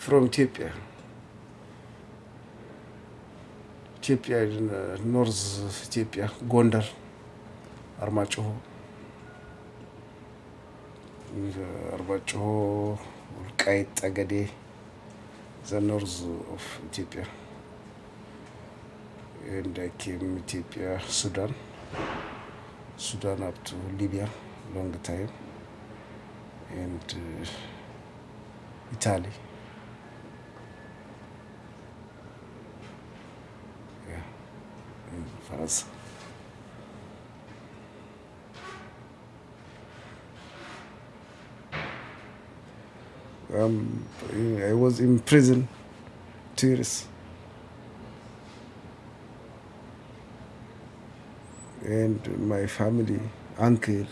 from Ethiopia. Ethiopia in uh, North Ethiopia, Gondar, Armacho. Armacho, Ulkait, Agade, the north of Ethiopia. And I came Ethiopia, Sudan, Sudan up to Libya, long time, and uh, Italy. Yeah, Um, I was in prison two years. And my family, uncle,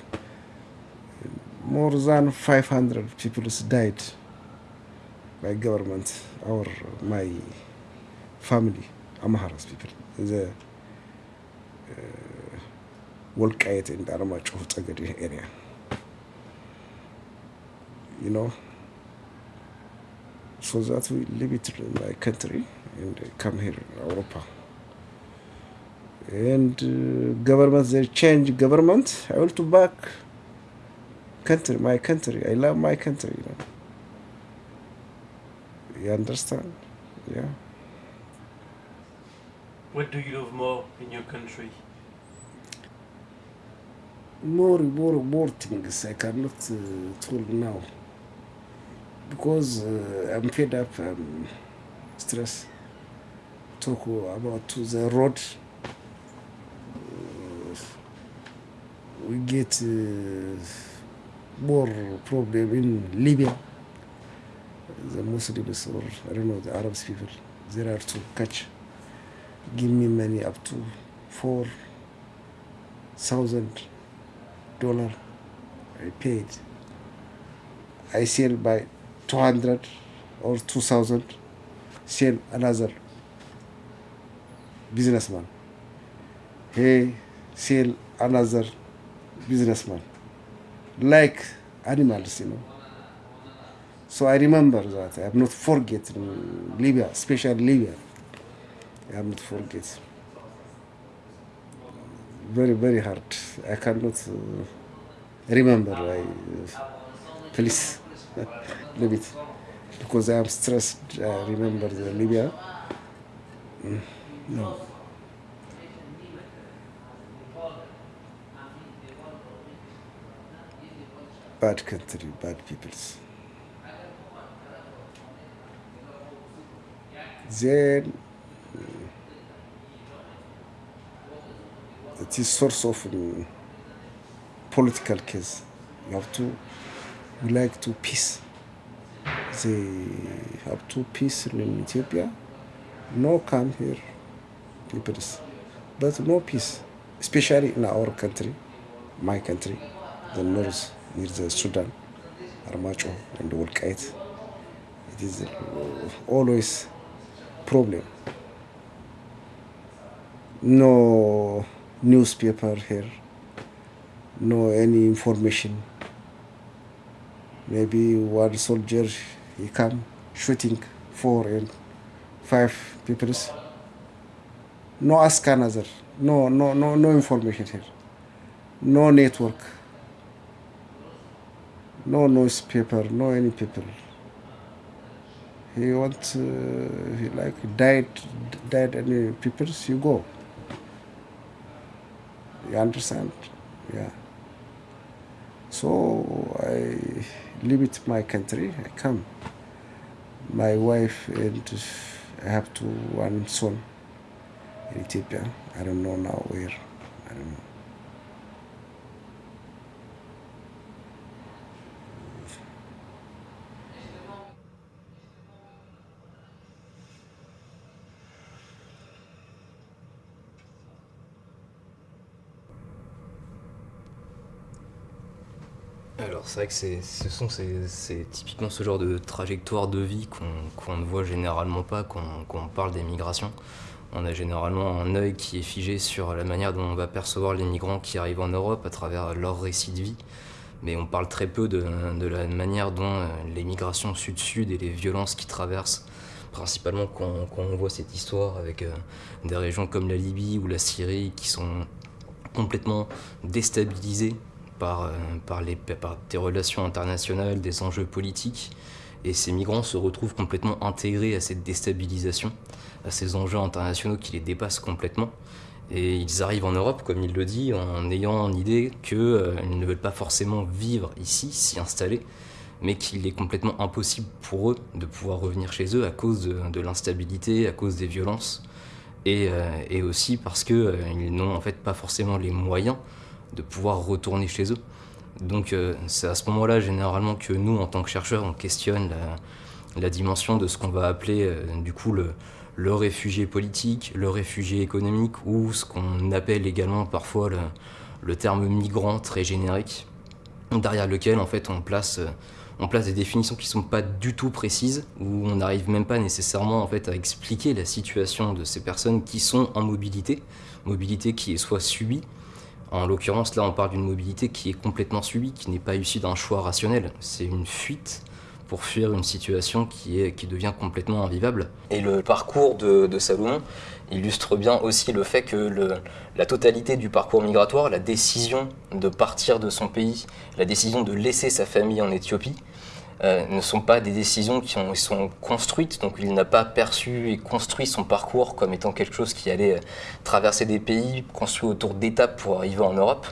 more than 500 people died by government or my family, Amharas people. The Wolkayet in the Aramacho Tagadi area. You know, so that we leave it in my country and come here in Europa. And uh, government, they change government, I will to back country, my country. I love my country, you know. You understand? Yeah. What do you love more in your country? More, more, more things I cannot uh, tell now. Because uh, I'm fed up, um, stress. Talk about the road. Uh, we get uh, more problem in Libya. The Muslims or I don't know the Arabs people, there are to catch. Give me money up to four thousand dollar. I paid. I sell by two hundred or two thousand. Sell another businessman. He sell another businessman. Like animals, you know. So I remember that. I have not forgotten Libya, especially Libya. I have not forget. Very, very hard. I cannot uh, remember. I, uh, please it. Because I am stressed. I remember the Libya. Mm, no. Bad country, bad peoples. Then it is source of um, political case. You have to we like to peace. They have to peace in Ethiopia. No come here, peoples, but no peace, especially in our country, my country, the north near the Sudan, Armacho and Wolkait. It is always problem. No newspaper here, no any information. Maybe one soldier he come shooting four and five people. No ask another. No no no no information here. No network. No newspaper. No any people he want uh, he like died died any people you go understand yeah. So i leave it my country i come. My wife and i have two one son in ethiopia. I don't know now where i don't know Alors c'est vrai que c'est, ce sont typiquement ce genre de trajectoire de vie qu'on, ne voit généralement pas quand, quand on parle des migrations. On a généralement un œil qui est figé sur la manière dont on va percevoir les migrants qui arrivent en Europe à travers leur récit de vie. mais on parle très peu de, la manière dont euh, les migrations sud-sud et les violences qui traversent, principalement quand, on voit cette histoire avec euh, des régions comme la Libye ou la Syrie qui sont complètement déstabilisées par, euh, par, les, par des relations internationales, des enjeux politiques, et ces migrants se retrouvent complètement intégrés à cette déstabilisation, à ces enjeux internationaux qui les dépassent complètement. Et ils arrivent en Europe, comme il le dit, en ayant en idée qu'ils euh, ne veulent pas forcément vivre ici, s'y installer, mais qu'il est complètement impossible pour eux de pouvoir revenir chez eux à cause de, l'instabilité, à cause des violences, et, euh, aussi parce qu'ils n'ont en fait pas forcément les moyens de pouvoir retourner chez eux. Donc c'est à ce moment-là généralement que nous, en tant que chercheurs, on questionne la, dimension de ce qu'on va appeler du coup le, réfugié politique, le réfugié économique ou ce qu'on appelle également parfois le, terme migrant très générique, derrière lequel en fait on place, on place des définitions qui ne sont pas du tout précises, où on n'arrive même pas nécessairement en fait à expliquer la situation de ces personnes qui sont en mobilité, mobilité qui est soit subie, en l'occurrence là on parle d'une mobilité qui est complètement subie, qui n'est pas issue d'un choix rationnel, c'est une fuite pour fuir une situation qui, devient complètement invivable. Et le parcours de, de Salomon illustre bien aussi le fait que la totalité du parcours migratoire, la décision de partir de son pays, la décision de laisser sa famille en Éthiopie, euh, ne sont pas des décisions qui ont, sont construites, donc il n'a pas perçu et construit son parcours comme étant quelque chose qui allait traverser des pays, construit autour d'étapes pour arriver en Europe,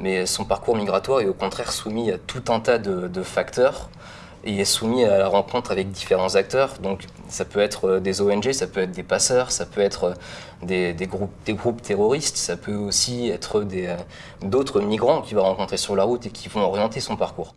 mais son parcours migratoire est au contraire soumis à tout un tas de, facteurs et est soumis à la rencontre avec différents acteurs. Donc ça peut être euh, des ONG, ça peut être des passeurs, ça peut être euh, des, groupes, des groupes terroristes, ça peut aussi être euh, d'autres migrants qu'il va rencontrer sur la route et qui vont orienter son parcours.